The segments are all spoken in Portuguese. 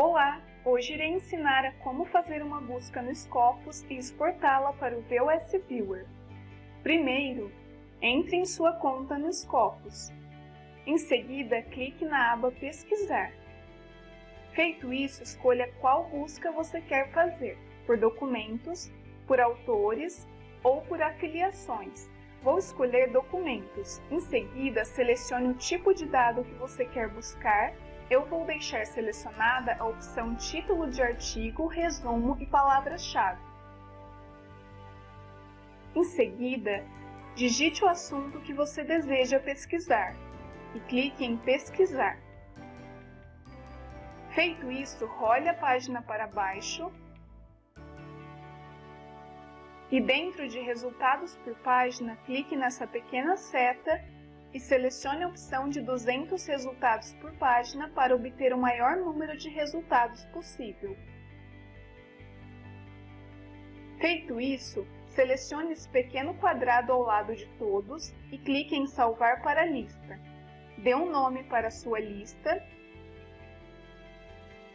Olá! Hoje irei ensinar a como fazer uma busca no Scopus e exportá-la para o VOS Viewer. Primeiro, entre em sua conta no Scopus. Em seguida, clique na aba Pesquisar. Feito isso, escolha qual busca você quer fazer, por documentos, por autores ou por afiliações. Vou escolher documentos. Em seguida, selecione o tipo de dado que você quer buscar eu vou deixar selecionada a opção título de artigo, resumo e palavra-chave. Em seguida, digite o assunto que você deseja pesquisar e clique em pesquisar. Feito isso, role a página para baixo e dentro de resultados por página, clique nessa pequena seta e selecione a opção de 200 resultados por página para obter o maior número de resultados possível. Feito isso, selecione esse pequeno quadrado ao lado de todos e clique em Salvar para a lista. Dê um nome para a sua lista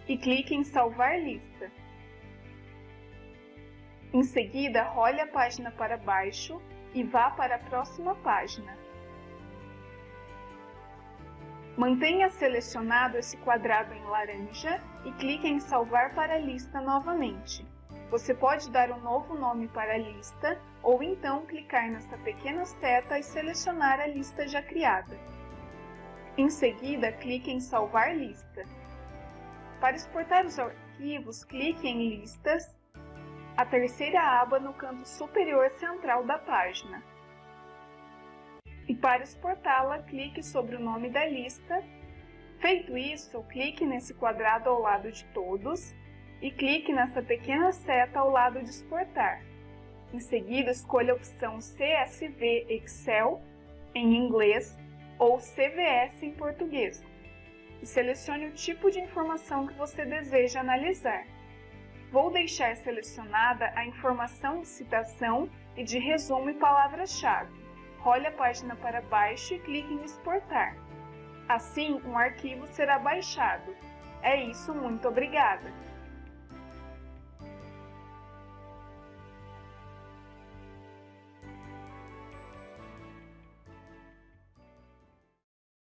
e clique em Salvar lista. Em seguida, role a página para baixo e vá para a próxima página. Mantenha selecionado esse quadrado em laranja e clique em salvar para a lista novamente. Você pode dar um novo nome para a lista ou então clicar nessa pequena seta e selecionar a lista já criada. Em seguida, clique em salvar lista. Para exportar os arquivos, clique em listas, a terceira aba no canto superior central da página e para exportá-la, clique sobre o nome da lista. Feito isso, clique nesse quadrado ao lado de todos e clique nessa pequena seta ao lado de exportar. Em seguida, escolha a opção CSV Excel em inglês ou CVS em português e selecione o tipo de informação que você deseja analisar. Vou deixar selecionada a informação de citação e de resumo e palavra-chave role a página para baixo e clique em exportar. Assim, um arquivo será baixado. É isso, muito obrigada!